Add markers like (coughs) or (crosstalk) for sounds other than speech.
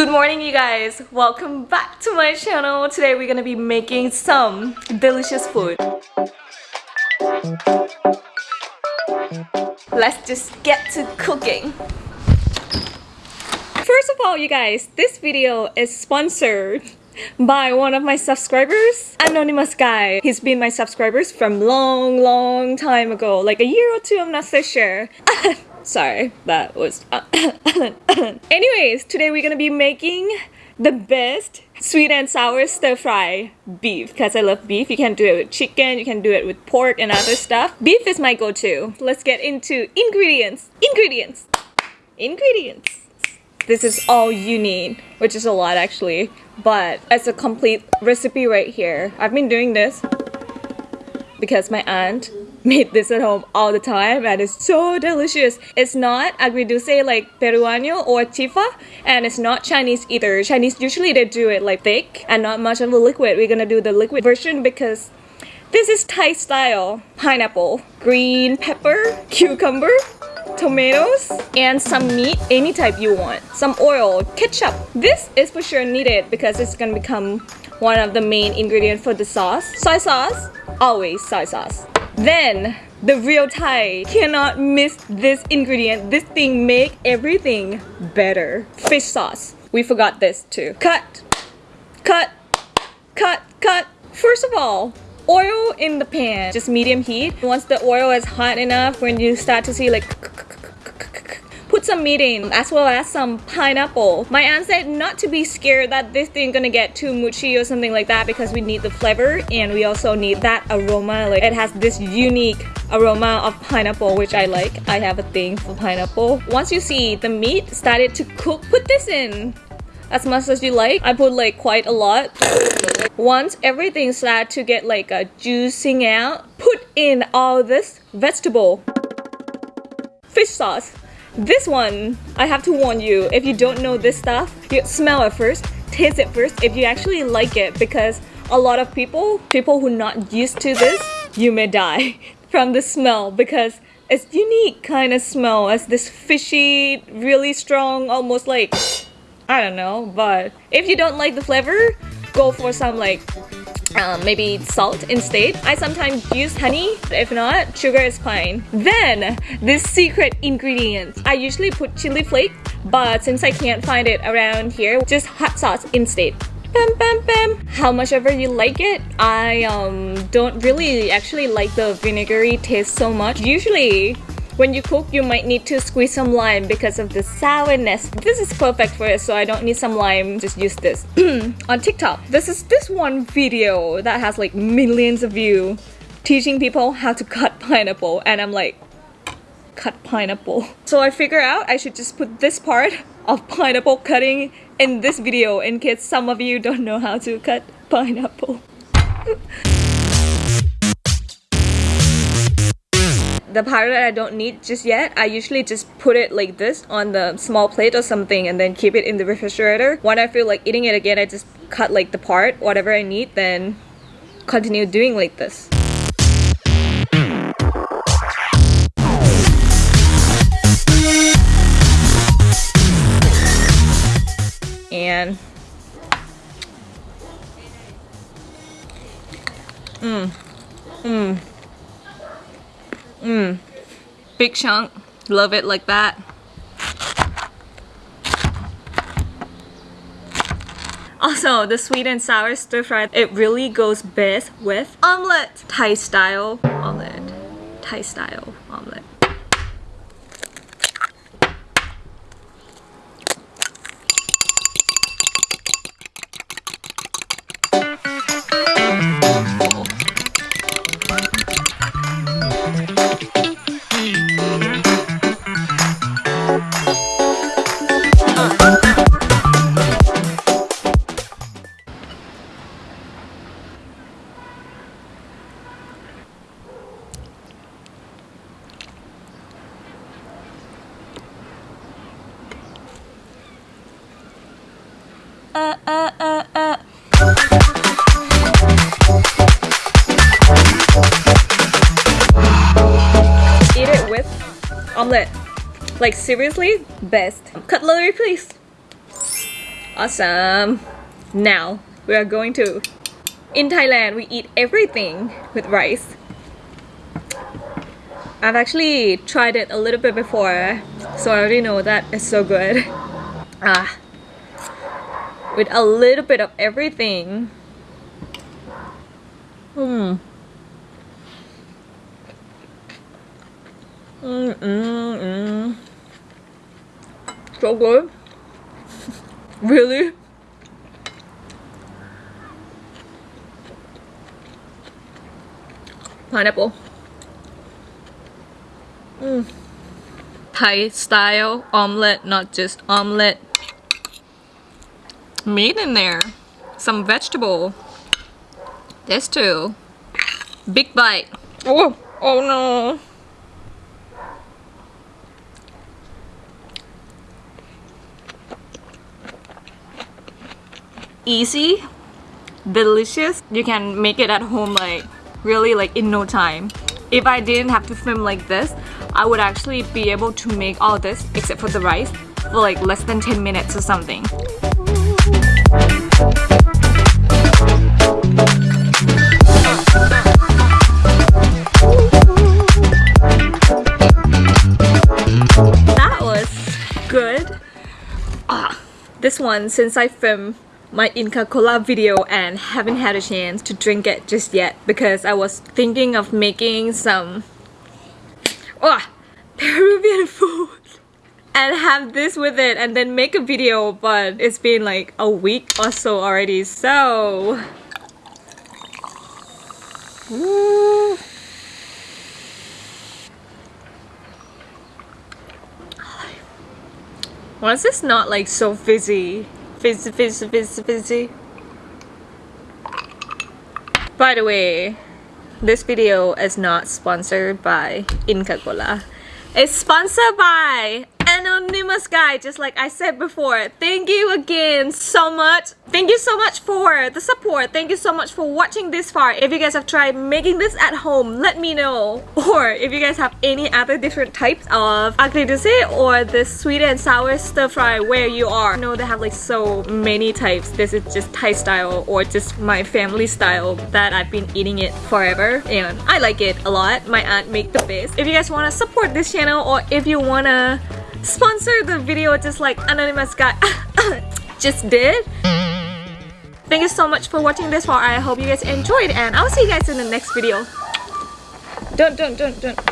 Good morning you guys! Welcome back to my channel. Today we're gonna be making some delicious food. Let's just get to cooking. First of all you guys, this video is sponsored by one of my subscribers, Anonymous Guy. He's been my subscribers from long, long time ago, like a year or two, I'm not so sure. (laughs) Sorry, that was... (coughs) Anyways, today we're gonna be making the best sweet and sour stir fry beef because I love beef. You can do it with chicken, you can do it with pork and other stuff. Beef is my go-to. Let's get into ingredients. Ingredients. Ingredients. This is all you need, which is a lot actually, but it's a complete recipe right here. I've been doing this because my aunt made this at home all the time and it's so delicious. It's not agridulce like peruano or chifa and it's not Chinese either. Chinese usually they do it like thick and not much of the liquid. We're gonna do the liquid version because this is Thai style. Pineapple, green pepper, cucumber, tomatoes, and some meat, any type you want. Some oil, ketchup. This is for sure needed because it's gonna become one of the main ingredients for the sauce. Soy sauce, always soy sauce. Then, the real Thai cannot miss this ingredient. This thing make everything better. Fish sauce. We forgot this too. Cut, cut, cut, cut. First of all, oil in the pan, just medium heat. Once the oil is hot enough, when you start to see like put some meat in as well as some pineapple. My aunt said not to be scared that this thing gonna get too mushy or something like that because we need the flavor and we also need that aroma. Like it has this unique aroma of pineapple which I like. I have a thing for pineapple. Once you see the meat started to cook, put this in as much as you like. I put like quite a lot. Once everything started to get like a juicing out, put in all this vegetable fish sauce this one, I have to warn you, if you don't know this stuff, you smell it first, taste it first. If you actually like it because a lot of people, people who not used to this, you may die (laughs) from the smell because it's unique kind of smell. As this fishy, really strong, almost like, I don't know, but if you don't like the flavor, go for some like um, maybe salt instead. I sometimes use honey, if not, sugar is fine. Then, this secret ingredient. I usually put chili flake, but since I can't find it around here, just hot sauce instead. Bam, bam, bam. How much ever you like it, I um, don't really actually like the vinegary taste so much. Usually, when you cook, you might need to squeeze some lime because of the sourness. This is perfect for it, so I don't need some lime, just use this. (clears throat) On TikTok, this is this one video that has like millions of views teaching people how to cut (laughs) pineapple and I'm like, cut pineapple. So I figure out I should just put this part of pineapple cutting in this video in case some of you don't know how to cut pineapple. (laughs) the that I don't need just yet, I usually just put it like this on the small plate or something and then keep it in the refrigerator. When I feel like eating it again, I just cut like the part, whatever I need, then continue doing like this. And Mmm. Mmm. Mmm. Big chunk. Love it like that. Also, the sweet and sour stir fry, it really goes best with omelette. Thai style omelette. Thai style omelette. Eat it with omelette. Like seriously, best. Cutlery please. Awesome. Now we are going to. In Thailand, we eat everything with rice. I've actually tried it a little bit before, so I already know that it's so good. Ah, with a little bit of everything. Hmm. Mm, mm, mm. So good. (laughs) really? Pineapple. Mm. Thai style omelette, not just omelette. Meat in there. Some vegetable. This too. Big bite. Oh, oh no. easy delicious you can make it at home like really like in no time if I didn't have to film like this I would actually be able to make all this except for the rice for like less than 10 minutes or something Ah, this one since I filmed my Inca Cola video and haven't had a chance to drink it just yet because I was thinking of making some oh, (laughs) Peruvian food and have this with it and then make a video but it's been like a week or so already so Why is this not like so fizzy? Fizzy, fizzy, fizzy, fizzy. By the way, this video is not sponsored by Inca Cola. It's sponsored by guy just like I said before. Thank you again so much. Thank you so much for the support. Thank you so much for watching this far. If you guys have tried making this at home let me know. (laughs) Or if you guys have any other different types of agridulce or the sweet and sour stir fry where you are. I know they have like so many types. This is just Thai style or just my family style that I've been eating it forever and I like it a lot. My aunt make the best. If you guys want to support this channel or if you want to sponsor the video just like anonymous guy. (coughs) Just did? Thank you so much for watching this far. I hope you guys enjoyed and i'll see you guys in the next video. Don't don't don't don't